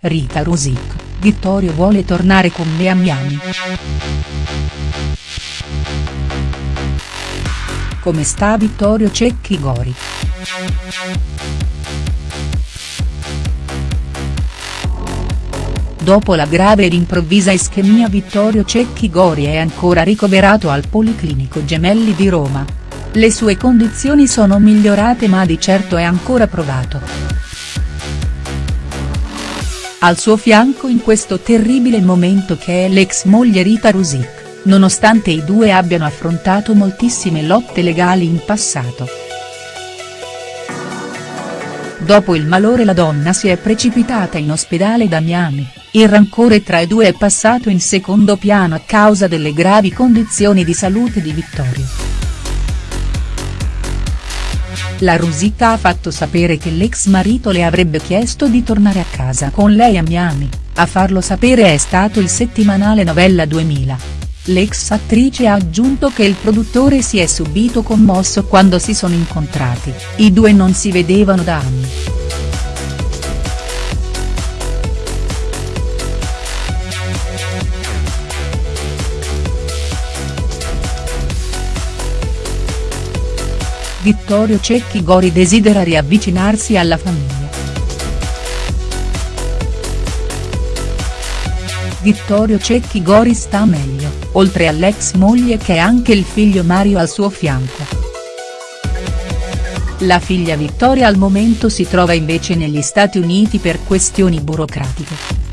Rita Rosic, Vittorio vuole tornare con me a Miami. Come sta Vittorio Cecchi Gori?. Dopo la grave ed improvvisa ischemia Vittorio Cecchi Gori è ancora ricoverato al Policlinico Gemelli di Roma. Le sue condizioni sono migliorate ma di certo è ancora provato. Al suo fianco in questo terribile momento che è l'ex moglie Rita Rusic, nonostante i due abbiano affrontato moltissime lotte legali in passato. Dopo il malore la donna si è precipitata in ospedale da Miami, il rancore tra i due è passato in secondo piano a causa delle gravi condizioni di salute di Vittorio. La Rusita ha fatto sapere che l'ex marito le avrebbe chiesto di tornare a casa con lei a Miami, a farlo sapere è stato il settimanale Novella 2000. L'ex attrice ha aggiunto che il produttore si è subito commosso quando si sono incontrati, i due non si vedevano da anni. Vittorio Cecchi Gori desidera riavvicinarsi alla famiglia. Vittorio Cecchi Gori sta meglio, oltre all'ex moglie che è anche il figlio Mario al suo fianco. La figlia Vittoria al momento si trova invece negli Stati Uniti per questioni burocratiche.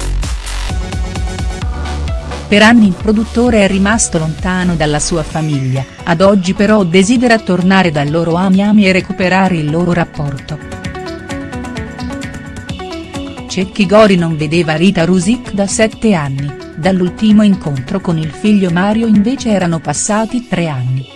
Per anni il produttore è rimasto lontano dalla sua famiglia, ad oggi però desidera tornare da loro a Miami e recuperare il loro rapporto. Cecchi Gori non vedeva Rita Rusic da sette anni, dall'ultimo incontro con il figlio Mario invece erano passati tre anni.